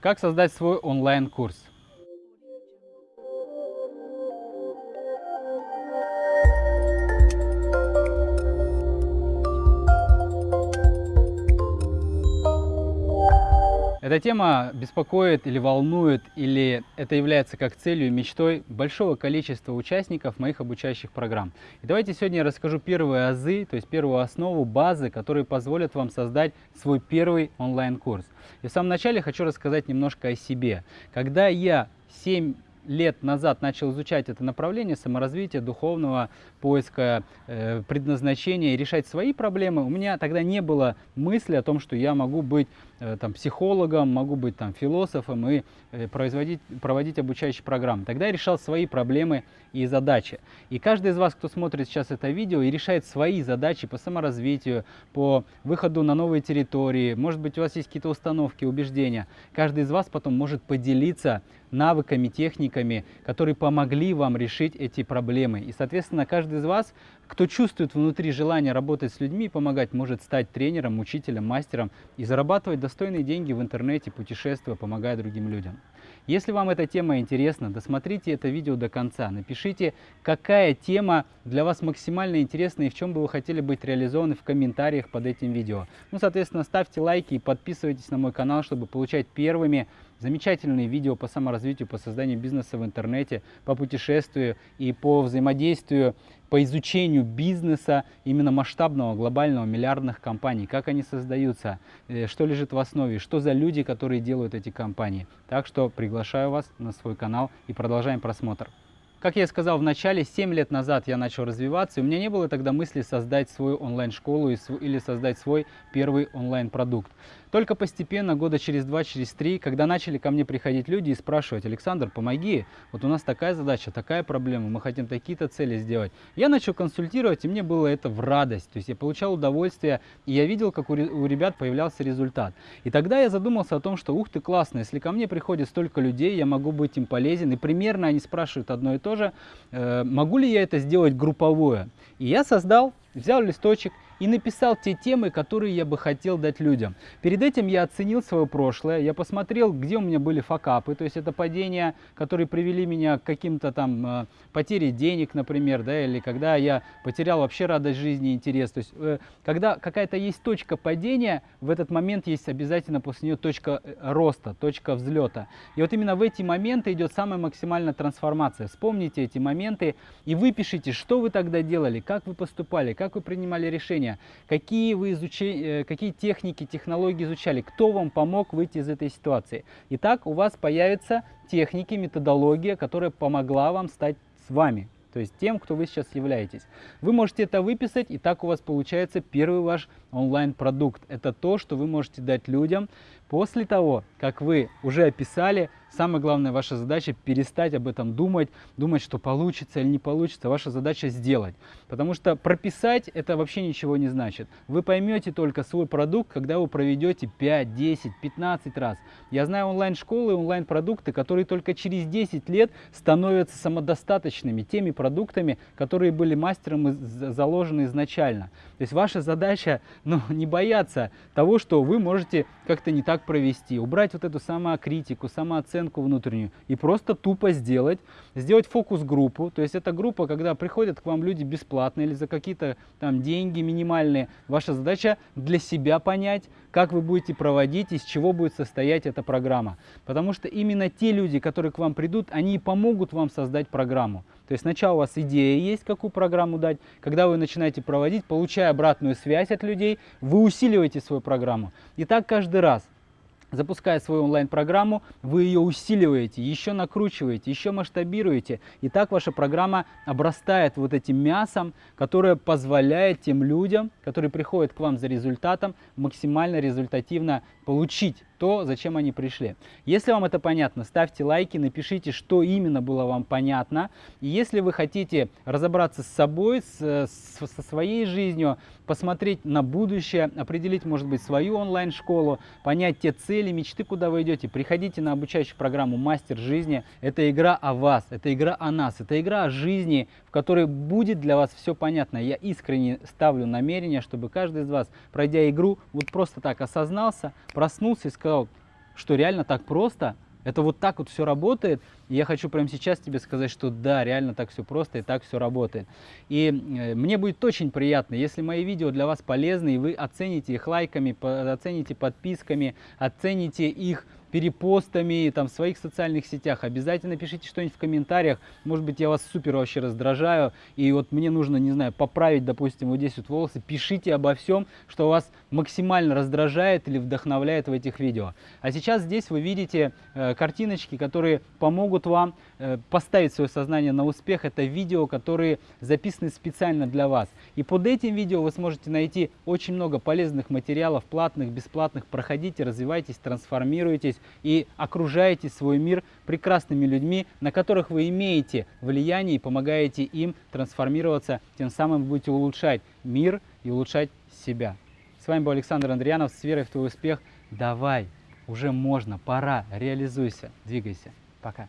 Как создать свой онлайн-курс? Эта тема беспокоит или волнует, или это является как целью и мечтой большого количества участников моих обучающих программ. И давайте сегодня я расскажу первые азы, то есть первую основу, базы, которые позволят вам создать свой первый онлайн-курс. И в самом начале хочу рассказать немножко о себе. Когда я 7 лет назад начал изучать это направление саморазвития, духовного поиска э, предназначения и решать свои проблемы, у меня тогда не было мысли о том, что я могу быть э, там, психологом, могу быть там, философом и э, производить, проводить обучающие программы. Тогда я решал свои проблемы и задачи. И каждый из вас, кто смотрит сейчас это видео и решает свои задачи по саморазвитию, по выходу на новые территории, может быть у вас есть какие-то установки, убеждения, каждый из вас потом может поделиться навыками, техниками, которые помогли вам решить эти проблемы. И, соответственно, каждый из вас, кто чувствует внутри желание работать с людьми, помогать, может стать тренером, учителем, мастером и зарабатывать достойные деньги в интернете, путешествуя, помогая другим людям. Если вам эта тема интересна, досмотрите это видео до конца. Напишите, какая тема для вас максимально интересна и в чем бы вы хотели быть реализованы в комментариях под этим видео. Ну, соответственно, ставьте лайки и подписывайтесь на мой канал, чтобы получать первыми замечательные видео по саморазвитию, по созданию бизнеса в интернете, по путешествию и по взаимодействию, по изучению бизнеса именно масштабного, глобального, миллиардных компаний, как они создаются, э, что лежит в основе, что за люди, которые делают эти компании. Так что приглашаю вас на свой канал и продолжаем просмотр. Как я сказал в начале, 7 лет назад я начал развиваться, и у меня не было тогда мысли создать свою онлайн-школу или создать свой первый онлайн-продукт. Только постепенно, года через два, через три, когда начали ко мне приходить люди и спрашивать, Александр, помоги, вот у нас такая задача, такая проблема, мы хотим такие-то цели сделать. Я начал консультировать, и мне было это в радость, то есть я получал удовольствие, и я видел, как у, ребят появлялся результат. И тогда я задумался о том, что ух ты, классно, если ко мне приходит столько людей, я могу быть им полезен, и примерно они спрашивают одно и то же, э, могу ли я это сделать групповое. И я создал, взял листочек и написал те темы, которые я бы хотел дать людям. Перед этим я оценил свое прошлое, я посмотрел, где у меня были факапы, то есть это падения, которые привели меня к каким-то там э, потере денег, например, да, или когда я потерял вообще радость жизни и интерес. То есть э, когда какая-то есть точка падения, в этот момент есть обязательно после нее точка э, роста, точка взлета. И вот именно в эти моменты идет самая максимальная трансформация. Вспомните эти моменты и выпишите, что вы тогда делали, как вы поступали, как вы принимали решения, обучения, какие, вы изучи, э, какие техники, технологии изучали, кто вам помог выйти из этой ситуации. Итак, у вас появятся техники, методология, которая помогла вам стать с вами, то есть тем, кто вы сейчас являетесь. Вы можете это выписать, и так у вас получается первый ваш онлайн-продукт. Это то, что вы можете дать людям после того, как вы уже описали Самая главная ваша задача перестать об этом думать, думать, что получится или не получится. Ваша задача сделать. Потому что прописать это вообще ничего не значит. Вы поймете только свой продукт, когда вы проведете 5, 10, 15 раз. Я знаю онлайн-школы, онлайн-продукты, которые только через 10 лет становятся самодостаточными, теми продуктами, которые были мастером заложены изначально. То есть ваша задача ну, не бояться того, что вы можете как-то не так провести, убрать вот эту самокритику, самооценку, оценку внутреннюю и просто тупо сделать, сделать фокус-группу. То есть это группа, когда приходят к вам люди бесплатно или за какие-то там деньги минимальные. Ваша задача для себя понять, как вы будете проводить, из чего будет состоять эта программа. Потому что именно те люди, которые к вам придут, они помогут вам создать программу. То есть сначала у вас идея есть, какую программу дать. Когда вы начинаете проводить, получая обратную связь от людей, вы усиливаете свою программу. И так каждый раз. Запуская свою онлайн-программу, вы ее усиливаете, еще накручиваете, еще масштабируете. И так ваша программа обрастает вот этим мясом, которое позволяет тем людям, которые приходят к вам за результатом, максимально результативно получить то, зачем они пришли. Если вам это понятно, ставьте лайки, напишите, что именно было вам понятно. И если вы хотите разобраться с собой, с, с, со своей жизнью, посмотреть на будущее, определить, может быть, свою онлайн-школу, понять те цели, мечты, куда вы идете, приходите на обучающую программу «Мастер жизни». Это игра о вас, это игра о нас, это игра о жизни, в которой будет для вас все понятно. Я искренне ставлю намерение, чтобы каждый из вас, пройдя игру, вот просто так осознался, проснулся и сказал, что реально так просто, это вот так вот все работает. И я хочу прямо сейчас тебе сказать, что да, реально так все просто и так все работает. И э, мне будет очень приятно, если мои видео для вас полезны, и вы оцените их лайками, оцените подписками, оцените их перепостами там, в своих социальных сетях. Обязательно пишите что-нибудь в комментариях. Может быть, я вас супер вообще раздражаю. И вот мне нужно, не знаю, поправить, допустим, вот здесь вот волосы. Пишите обо всем, что вас максимально раздражает или вдохновляет в этих видео. А сейчас здесь вы видите э, картиночки, которые помогут вам э, поставить свое сознание на успех. Это видео, которые записаны специально для вас. И под этим видео вы сможете найти очень много полезных материалов, платных, бесплатных. Проходите, развивайтесь, трансформируйтесь и окружаете свой мир прекрасными людьми, на которых вы имеете влияние и помогаете им трансформироваться, тем самым будете улучшать мир и улучшать себя. С вами был Александр Андрианов, с верой в твой успех. Давай, уже можно, пора, реализуйся, двигайся. Пока.